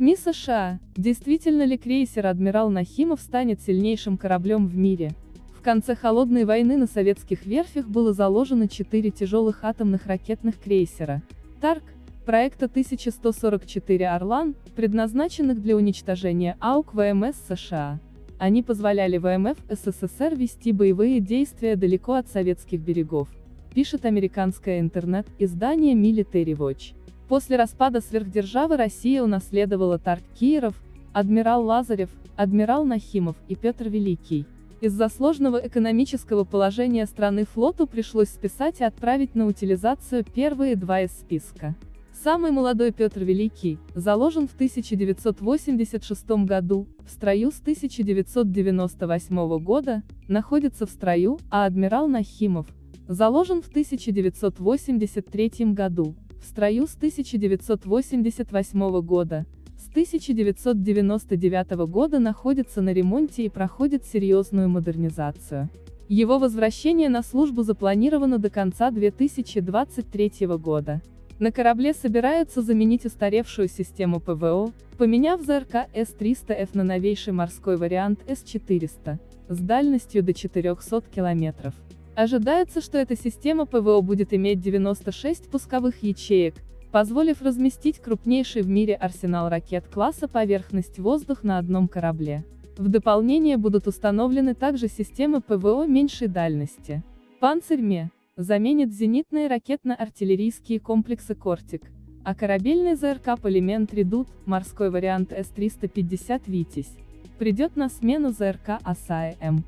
СМИ США. Действительно ли крейсер «Адмирал Нахимов» станет сильнейшим кораблем в мире? В конце Холодной войны на советских верфях было заложено четыре тяжелых атомных ракетных крейсера. «Тарк», проекта 1144 «Орлан», предназначенных для уничтожения АУК ВМС США. Они позволяли ВМФ СССР вести боевые действия далеко от советских берегов, пишет американское интернет-издание Military Watch. После распада сверхдержавы Россия унаследовала Тарк Киеров, адмирал Лазарев, адмирал Нахимов и Петр Великий. Из-за сложного экономического положения страны флоту пришлось списать и отправить на утилизацию первые два из списка. Самый молодой Петр Великий, заложен в 1986 году, в строю с 1998 года, находится в строю, а адмирал Нахимов, заложен в 1983 году, в строю с 1988 года, с 1999 года находится на ремонте и проходит серьезную модернизацию. Его возвращение на службу запланировано до конца 2023 года. На корабле собираются заменить устаревшую систему ПВО, поменяв ЗРК С-300Ф на новейший морской вариант С-400, с дальностью до 400 километров. Ожидается, что эта система ПВО будет иметь 96 пусковых ячеек, позволив разместить крупнейший в мире арсенал ракет класса поверхность-воздух на одном корабле. В дополнение будут установлены также системы ПВО меньшей дальности. Панцирь МЕ заменит зенитные ракетно-артиллерийские комплексы «Кортик», а корабельный ЗРК «Полимент Редут», морской вариант С-350 «Витязь», придет на смену ЗРК «Оса-М».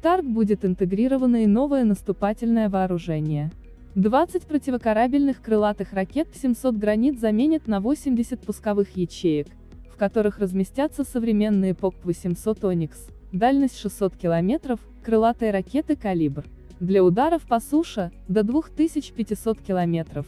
В ТАРК будет интегрировано и новое наступательное вооружение. 20 противокорабельных крылатых ракет 700 «Гранит» заменят на 80 пусковых ячеек, в которых разместятся современные П-800 «Оникс», дальность 600 км, крылатые ракеты «Калибр» для ударов по суше, до 2500 км,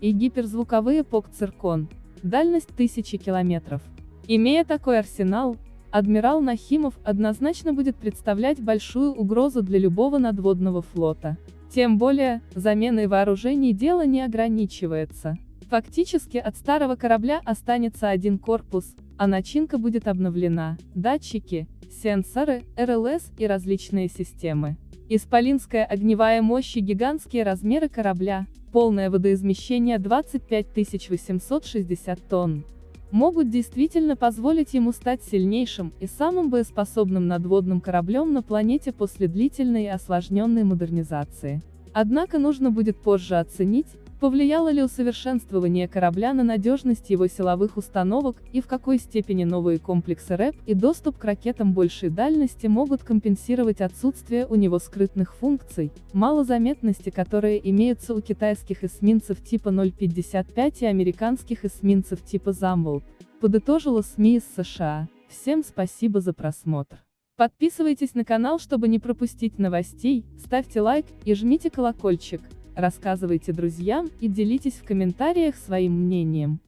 и гиперзвуковые ПКР «Циркон», дальность 1000 км. Имея такой арсенал, адмирал Нахимов однозначно будет представлять большую угрозу для любого надводного флота. Тем более, заменой вооружений дело не ограничивается. Фактически от старого корабля останется один корпус, а начинка будет обновлена, датчики, сенсоры, РЛС и различные системы. Исполинская огневая мощь и гигантские размеры корабля, полное водоизмещение 25 860 тонн, могут действительно позволить ему стать сильнейшим и самым боеспособным надводным кораблем на планете после длительной и осложненной модернизации. Однако нужно будет позже оценить, Повлияло ли усовершенствование корабля на надежность его силовых установок, и в какой степени новые комплексы РЭП и доступ к ракетам большей дальности могут компенсировать отсутствие у него скрытных функций, малозаметности которые имеются у китайских эсминцев типа 055 и американских эсминцев типа Замболт, подытожила СМИ из США. Всем спасибо за просмотр. Подписывайтесь на канал, чтобы не пропустить новостей, ставьте лайк и жмите колокольчик рассказывайте друзьям и делитесь в комментариях своим мнением.